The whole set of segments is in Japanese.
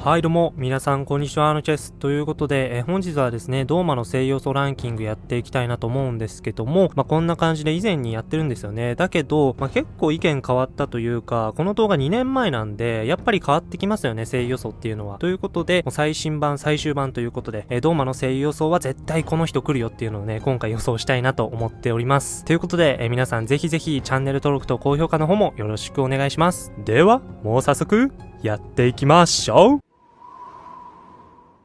はいどうも、皆さんこんにちは、あのチェス。ということで、え本日はですね、ドーマの声優素ランキングやっていきたいなと思うんですけども、まあ、こんな感じで以前にやってるんですよね。だけど、まあ、結構意見変わったというか、この動画2年前なんで、やっぱり変わってきますよね、声優予想っていうのは。ということで、もう最新版、最終版ということで、えドーマの声優予想は絶対この人来るよっていうのをね、今回予想したいなと思っております。ということで、え皆さんぜひぜひチャンネル登録と高評価の方もよろしくお願いします。では、もう早速、やっていきましょう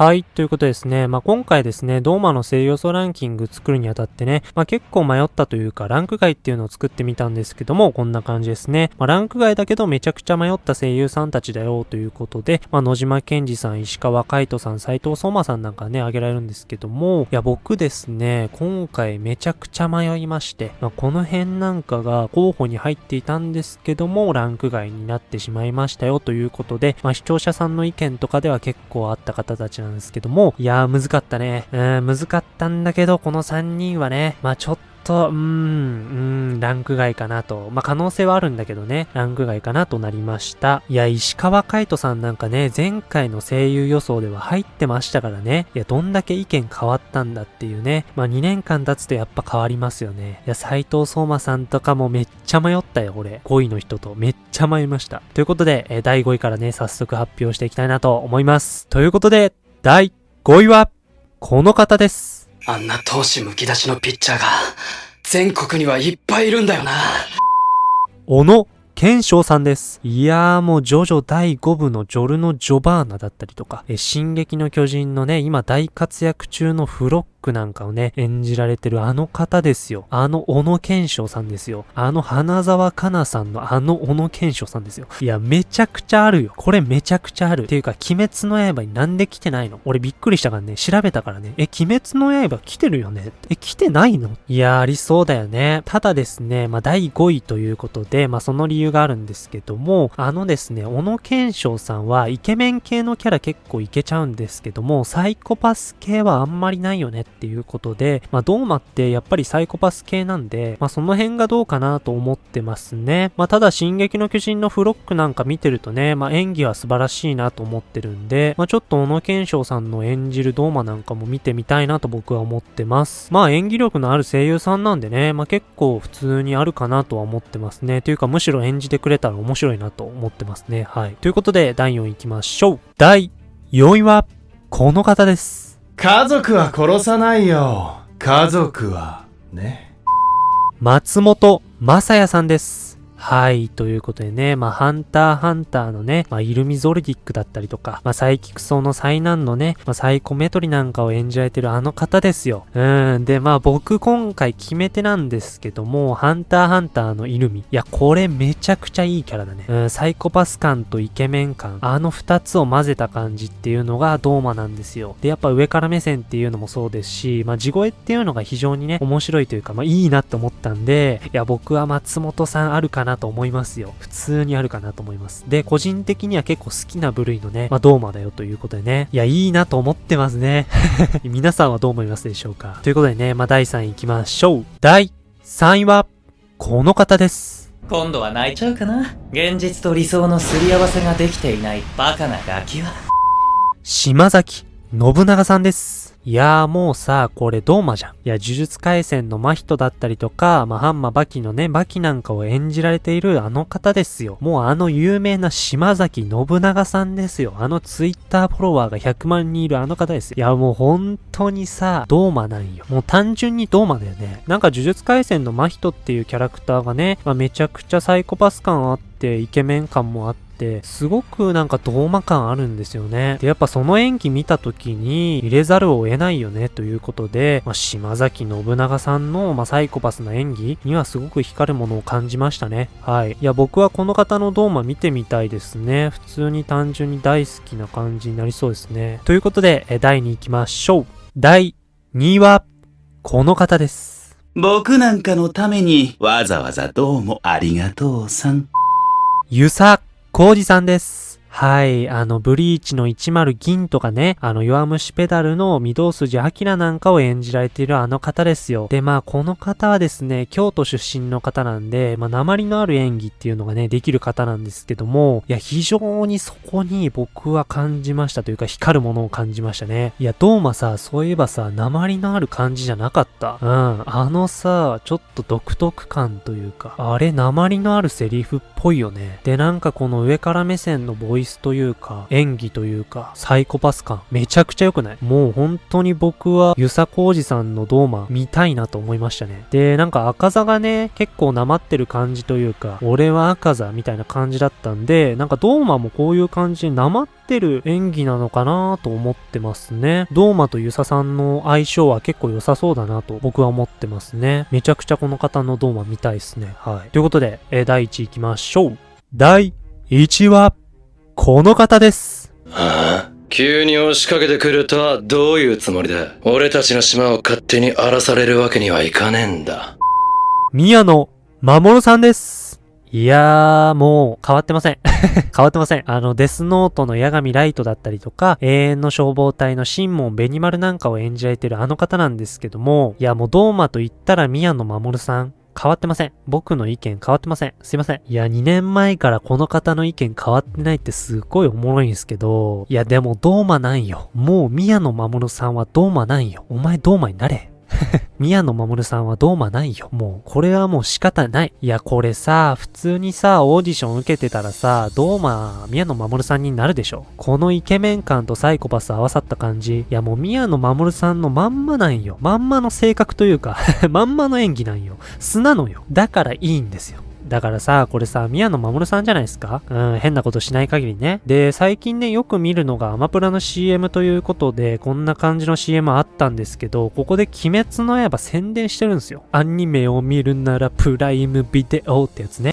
はい。ということですね。まあ、今回ですね、ドーマの声優素ランキング作るにあたってね、まあ、結構迷ったというか、ランク外っていうのを作ってみたんですけども、こんな感じですね。まあ、ランク外だけどめちゃくちゃ迷った声優さんたちだよということで、まあ、野島健二さん、石川海人さん、斎藤相馬さんなんかね、挙げられるんですけども、いや、僕ですね、今回めちゃくちゃ迷いまして、まあ、この辺なんかが候補に入っていたんですけども、ランク外になってしまいましたよということで、まあ、視聴者さんの意見とかでは結構あった方たちなんんですけども、いやー、難かったね。うん、難かったんだけど、この3人はね、まあちょっと、うーん、うーん、ランク外かなと。まあ、可能性はあるんだけどね、ランク外かなとなりました。いや、石川海人さんなんかね、前回の声優予想では入ってましたからね。いや、どんだけ意見変わったんだっていうね。まあ、2年間経つとやっぱ変わりますよね。いや、斎藤相馬さんとかもめっちゃ迷ったよ、俺。5位の人とめっちゃ迷いました。ということで、え第5位からね、早速発表していきたいなと思います。ということで、第5位は、この方です。あんな投手むき出しのピッチャーが、全国にはいっぱいいるんだよな。小野賢章さんです。いやーもうジョジョ第5部のジョルノ・ジョバーナだったりとか、え進撃の巨人のね、今大活躍中のフロックなんかをね、演じられてるあの方ですよ。あの小野賢章さんですよ。あの花沢香菜さんのあの小野賢章さんですよ。いや、めちゃくちゃあるよ。これめちゃくちゃある。っていうか、鬼滅の刃になんで来てないの？俺びっくりしたからね、調べたからね。え、鬼滅の刃来てるよね？え、来てないの？いや、ありそうだよね。ただですね、まあ、第5位ということで、まあ、その理由があるんですけども、あのですね、小野賢章さんはイケメン系のキャラ結構いけちゃうんですけども、サイコパス系はあんまりないよねっていうことで、まあ、ドーマってやっぱりサイコパス系なんで、まあ、その辺がどうかなと思ってますね。まあ、ただ、進撃の巨人のフロックなんか見てるとね、まあ、演技は素晴らしいなと思ってるんで、まあ、ちょっと小野賢章さんの演じるドーマなんかも見てみたいなと僕は思ってます。まあ、演技力のある声優さんなんでね、まあ、結構普通にあるかなとは思ってますね。というか、むしろ演じてくれたら面白いなと思ってますね。はい。ということで、第4位行きましょう。第4位は、この方です。家族は殺さないよ。家族は、ね。松本正也さんです。はい。ということでね、まあ、ハンターハンターのね、まあ、イルミゾルディックだったりとか、まあ、サイキクソの災難のね、まあ、サイコメトリなんかを演じられてるあの方ですよ。うん。で、まあ、僕今回決め手なんですけども、ハンターハンターのイルミ。いや、これめちゃくちゃいいキャラだね。うん、サイコパス感とイケメン感。あの二つを混ぜた感じっていうのがドーマなんですよ。で、やっぱ上から目線っていうのもそうですし、まあ、地声っていうのが非常にね、面白いというか、まあ、いいなって思ったんで、いや、僕は松本さんあるかなと思いますよ。普通にあるかなと思います。で、個人的には結構好きな部類のね、まあ、ドーマだよということでね。いや、いいなと思ってますね。皆さんはどう思いますでしょうかということでね、まあ、第3位行きましょう。第3位は、この方です。今度は泣いちゃうかな現実と理想のすり合わせができていないバカなガキは。島崎信長さんです。いやーもうさ、これドーマじゃん。いや、呪術回戦の真人だったりとか、まあ、ハンマバキのね、バキなんかを演じられているあの方ですよ。もうあの有名な島崎信長さんですよ。あのツイッターフォロワーが100万人いるあの方ですよ。いや、もう本当にさ、ドーマなんよ。もう単純にドーマだよね。なんか呪術回戦の真人っていうキャラクターがね、まあ、めちゃくちゃサイコパス感あって、イケメン感もあっ、て、すごくなんかドーマ感あるんですよね。で、やっぱその演技見た時に入れざるを得ないよねということで、まあ、島崎信長さんの、まあ、サイコパスな演技にはすごく光るものを感じましたね。はい。いや、僕はこの方のドーマ見てみたいですね。普通に単純に大好きな感じになりそうですね。ということで、え第2行きましょう。第2位は、この方です。僕なんかのためにわざわざどうもありがとうさん。ゆさコウジさんです。はい、あの、ブリーチの10銀とかね、あの、弱虫ペダルの御堂筋明なんかを演じられているあの方ですよ。で、まあ、この方はですね、京都出身の方なんで、まあ、鉛のある演技っていうのがね、できる方なんですけども、いや、非常にそこに僕は感じましたというか、光るものを感じましたね。いや、ドーマさ、そういえばさ、鉛のある感じじゃなかった。うん、あのさ、ちょっと独特感というか、あれ、鉛のあるセリフっぽいよね。で、なんかこの上から目線のボイスというか、演技というか、サイコパス感、めちゃくちゃ良くない？もう本当に僕は、ユサコウジさんのドーマ見たいなと思いましたね。で、なんか赤座がね、結構なまってる感じというか、俺は赤座みたいな感じだったんで、なんかドーマもこういう感じでなまってる演技なのかなと思ってますね。ドーマとユサさんの相性は結構良さそうだなと僕は思ってますね。めちゃくちゃこの方のドーマ見たいですね。はい。ということで、えー第1位行きましょう。第1位は、この方です。はあ？急に押しかけてくるとはどういうつもりだ？俺たちの島を勝手に荒らされるわけにはいかねえんだ。宮野守さんです。いやー、もう変わってません。変わってません。あの、デスノートの八神ライトだったりとか、永遠の消防隊のシンモン・ベニマルなんかを演じられてるあの方なんですけども、いや、もうドーマと言ったら宮野守さん。変わってません。僕の意見変わってません。すいません。いや、2年前からこの方の意見変わってないってすっごいおもろいんですけど、いや、でもドーマなんよ。もう宮野守さんはドーマなんよ。お前ドーマになれ。宮野守さんはドーマないよ。もう、これはもう仕方ない。いや、これさ、普通にさ、オーディション受けてたらさ、ドーマ、宮野守さんになるでしょ。このイケメン感とサイコパス合わさった感じ。いや、もう宮野守さんのまんまなんよ。まんまの性格というか、まんまの演技なんよ。素なのよ。だからいいんですよ。だからさ、これさ、宮野守さんじゃないですか？うん、変なことしない限りね。で、最近ね、よく見るのがアマプラの CM ということで、こんな感じの CM あったんですけど、ここで鬼滅の刃宣伝してるんですよ。アニメを見るならプライムビデオってやつね。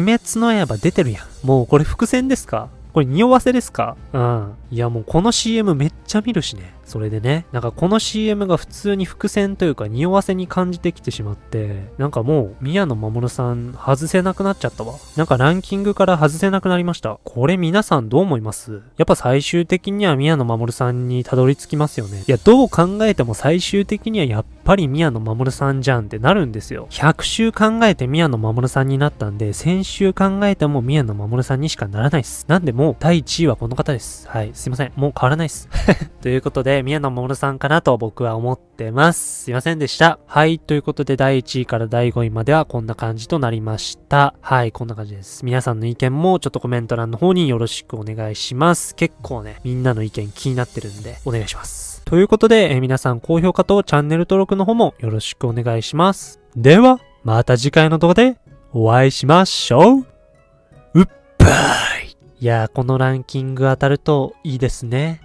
鬼滅の刃出てるやん。もうこれ伏線ですか？これ匂わせですか？うん。いやもうこの CM めっちゃ見るしね。それでね、なんかこの CM が普通に伏線というか匂わせに感じてきてしまって、なんかもう宮野守さん外せなくなっちゃったわ。なんかランキングから外せなくなりました。これ皆さんどう思います？やっぱ最終的には宮野守さんにたどり着きますよね。いや、どう考えても最終的にはやっぱり宮野守さんじゃんってなるんですよ。100週考えて宮野守さんになったんで、1000週考えても宮野守さんにしかならないです。なんでも第1位はこの方です。はい、すいません。もう変わらないです。ということで、宮野真守さんかなと僕は思ってます。すいませんでした。はい、ということで第1位から第5位まではこんな感じとなりました。はい、こんな感じです。皆さんの意見もちょっとコメント欄の方によろしくお願いします。結構ね、みんなの意見気になってるんで、お願いします。ということで、えー皆さん高評価とチャンネル登録の方もよろしくお願いします。では、また次回の動画でお会いしましょう。うっぱい。いやー、このランキング当たるといいですね。